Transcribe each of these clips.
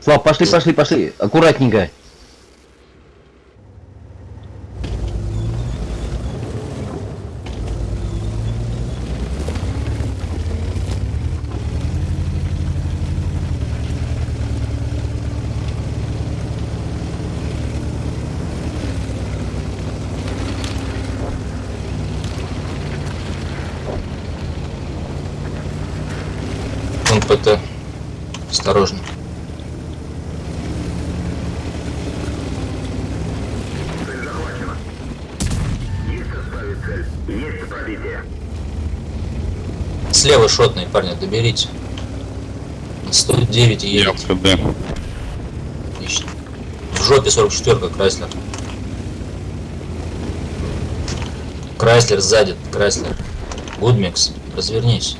Слав, пошли, пошли, пошли. Аккуратненько. Он ПТ. Осторожно. Слева шотный, парни, доберите. На 109 Я едет. в КД. Отлично. В жопе 44 Крайслер. Крайслер сзади, Крайслер. Гудмикс, развернись.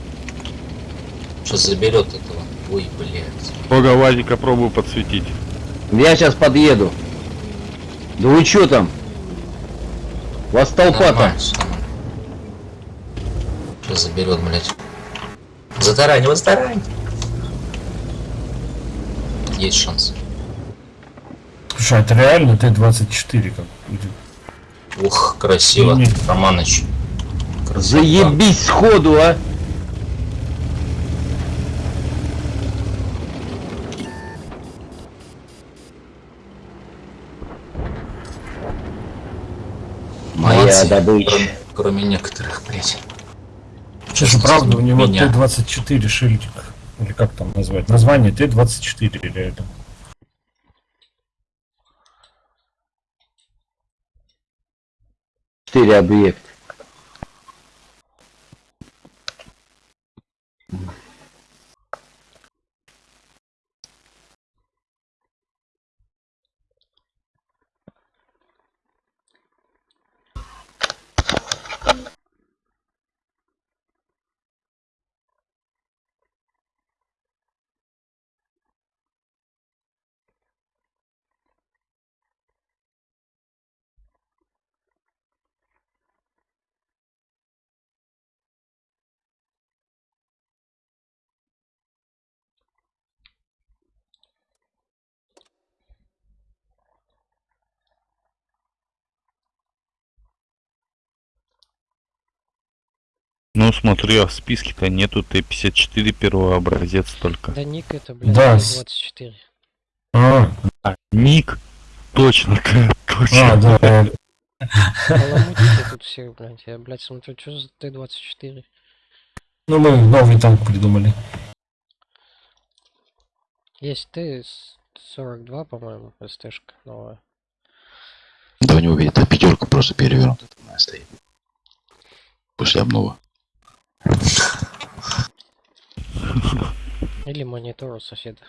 Сейчас заберет этого. Ой, блядь. Бога Вадика пробую подсветить. Я сейчас подъеду. Да вы чё там? У вас толпа там. Нормально, всё нормально. Сейчас заберет, блядь. Затаранивай, затарань. Есть шанс. Слушай, а это реально Т-24 как будет? Ух, красиво. Не. Романыч. Красота. Заебись сходу, а! Моя Молодцы. добыча. Кроме, кроме некоторых, блядь. Слушай, правда, у него Меня. Т-24 шильдик. Или как там назвать? Название Т-24 реально. Четыре объект. Ну смотри, а в списке-то нету Т-54 первый образец только. Да ник это, блядь, Да, с- 24. А, А, ник. Точно, точно. а, да. Баламутите тут все, блядь. Я, блядь, смотрю, что за Т-24? Ну мы новый танк придумали. Есть Т-42, по-моему, СТшка новая. Да у него, видит, пятерка просто перевернута моя стоит. После обнова. Или монитор у соседа.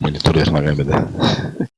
Монитор вверх ногами, да.